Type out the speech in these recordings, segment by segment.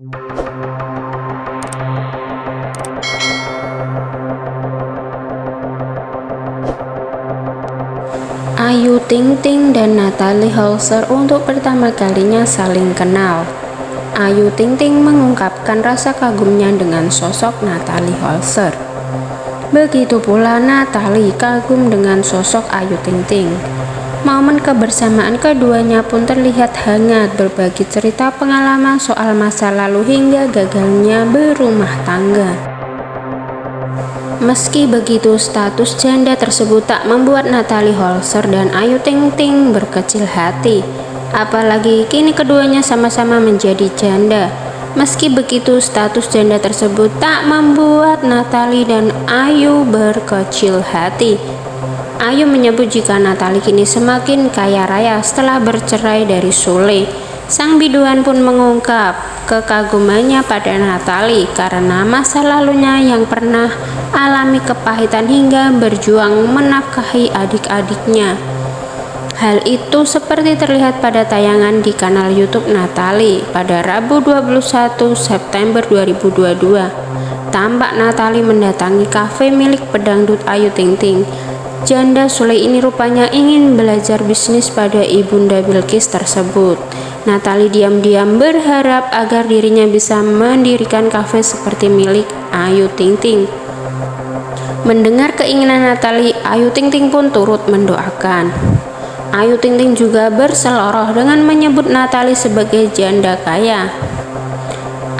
Ayu Ting Ting dan Natalie Holzer untuk pertama kalinya saling kenal. Ayu Ting Ting mengungkapkan rasa kagumnya dengan sosok Natalie Holzer. Begitu pula Natalie kagum dengan sosok Ayu Ting Ting. Momen kebersamaan keduanya pun terlihat hangat berbagi cerita pengalaman soal masa lalu hingga gagalnya berumah tangga. Meski begitu, status janda tersebut tak membuat Natalie Holzer dan Ayu Ting Ting berkecil hati. Apalagi kini keduanya sama-sama menjadi janda. Meski begitu, status janda tersebut tak membuat Natalie dan Ayu berkecil hati. Ayu menyebut jika Natalie kini semakin kaya raya setelah bercerai dari Sule. Sang biduan pun mengungkap kekagumannya pada Natalie karena masa lalunya yang pernah alami kepahitan hingga berjuang menafkahi adik-adiknya. Hal itu seperti terlihat pada tayangan di kanal YouTube Natali pada Rabu 21 September 2022. Tampak Natali mendatangi kafe milik pedangdut Ayu Ting Ting. Janda Sule ini rupanya ingin belajar bisnis pada ibunda Bilkis tersebut. Natali diam-diam berharap agar dirinya bisa mendirikan kafe seperti milik Ayu Ting Ting. Mendengar keinginan Natali, Ayu Ting Ting pun turut mendoakan. Ayu Ting Ting juga berseloroh dengan menyebut Natali sebagai janda kaya.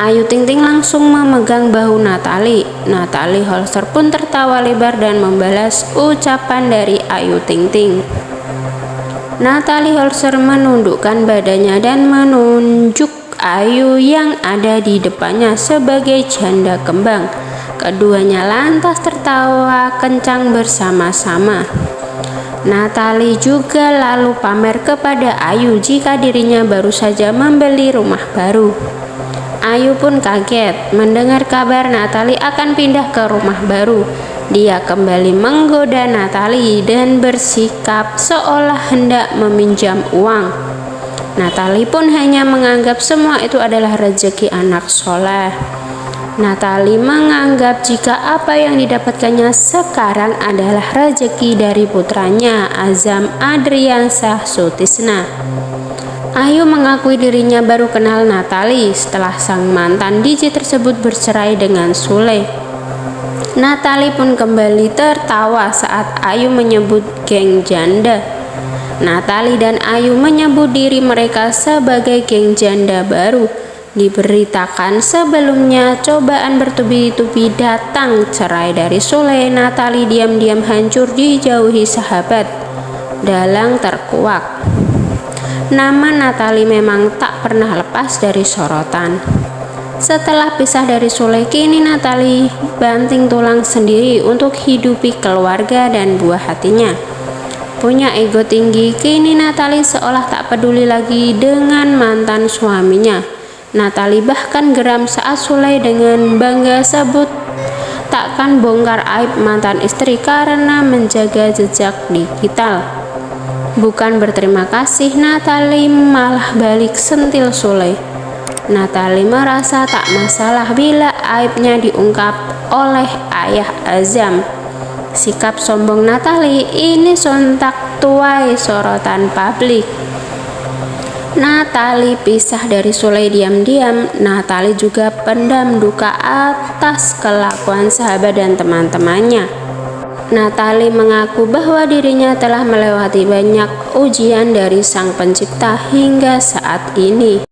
Ayu Ting Ting langsung memegang bahu Natali. Natali Holster pun tertawa lebar dan membalas ucapan dari Ayu Ting Ting. Natali Holster menundukkan badannya dan menunjuk Ayu yang ada di depannya sebagai janda kembang. Keduanya lantas tertawa kencang bersama-sama. Natali juga lalu pamer kepada Ayu jika dirinya baru saja membeli rumah baru. Ayu pun kaget mendengar kabar Natali akan pindah ke rumah baru. Dia kembali menggoda Natali dan bersikap seolah hendak meminjam uang. Natali pun hanya menganggap semua itu adalah rezeki anak soleh. Natali menganggap jika apa yang didapatkannya sekarang adalah rezeki dari putranya Azam Adriansah Sutisna. Ayu mengakui dirinya baru kenal Natali setelah sang mantan DJ tersebut bercerai dengan Sule. Natali pun kembali tertawa saat Ayu menyebut geng janda. Natali dan Ayu menyebut diri mereka sebagai geng janda baru Diberitakan sebelumnya cobaan bertubi-tubi datang cerai dari Sule Natali diam-diam hancur dijauhi sahabat Dalang terkuak Nama Natali memang tak pernah lepas dari sorotan. Setelah pisah dari Sule kini Natali banting tulang sendiri untuk hidupi keluarga dan buah hatinya. Punya ego tinggi kini Natali seolah tak peduli lagi dengan mantan suaminya. Natali bahkan geram saat Sulai dengan bangga sebut takkan bongkar aib mantan istri karena menjaga jejak digital. Bukan berterima kasih, Natali malah balik sentil Sulai. Natali merasa tak masalah bila aibnya diungkap oleh ayah Azam. Sikap sombong Natali ini sontak tuai sorotan publik. Natali pisah dari Sule diam-diam. Natali juga pendam duka atas kelakuan sahabat dan teman-temannya. Natali mengaku bahwa dirinya telah melewati banyak ujian dari Sang Pencipta hingga saat ini.